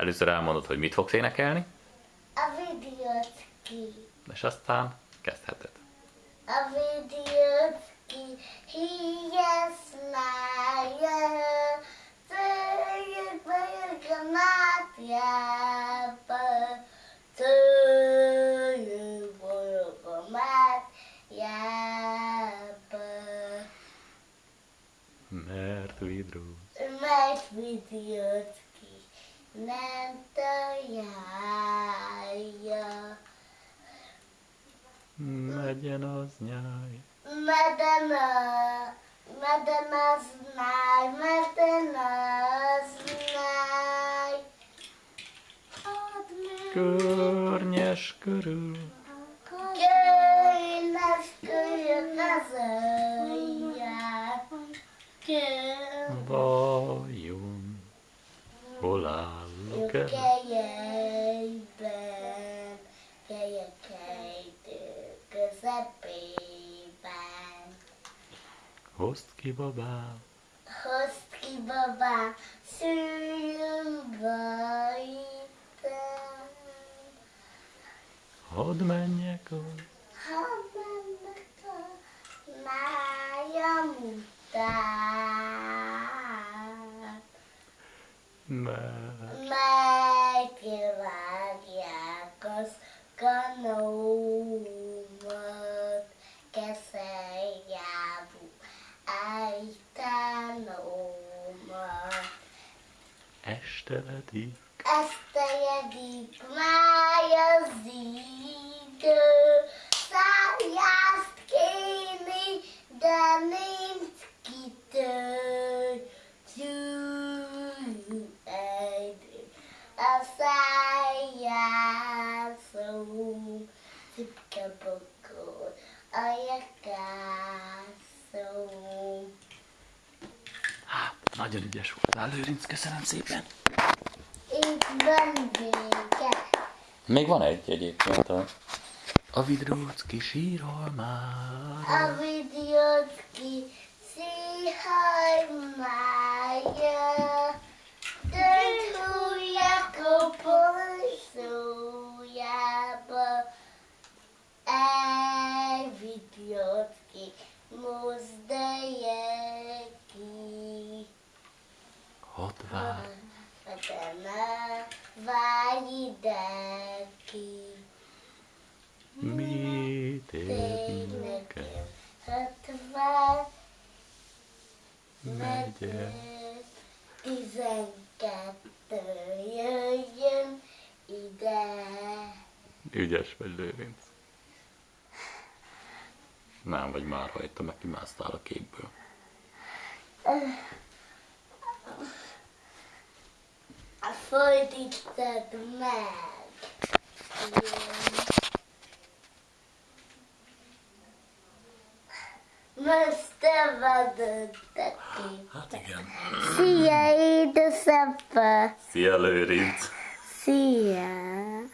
Először elmondod, hogy mit fogsz énekelni, A videót ki. és aztán kezdheted. A videót ki. Híjes mája. Tőjük vagyok a. Tőjük vagyok a. Mert vidró. Mert videót találja. Megyen az nyáj. Meden a, meden az náj, meden az náj. Add meg, Környes körül. az ölját. Vajon, hol Ke jejben, ke jekejtő, közepében. Hozd ki babám, hozd ki babám, szülőbe item. Hadd menjek ott, hadd menjek ott. تحت يديك تحت يديك ما يزيد sayastkini daminski nagyon ügyes voltál, Lőrinc, köszönöm szépen. Itt van vége. Még van egy egyébként a... A vidróc kis írhalmára. A videót ki Ott vár. Utána várj ide ki. Mit Tényleg érdekel? Hatvan Megyek. megyek, tizenkettő jöjjön ide. Ügyes vagy, Lőrinc. Nem vagy már rajta, meg kimásztál a képből. inte med. Men stämmade det inte. Sia i december. Sia lurigt. Sia.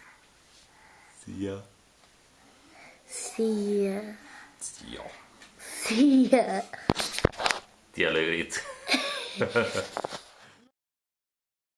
Sia. Sia. Sia. Sia. Sia lurigt.